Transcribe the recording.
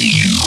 you.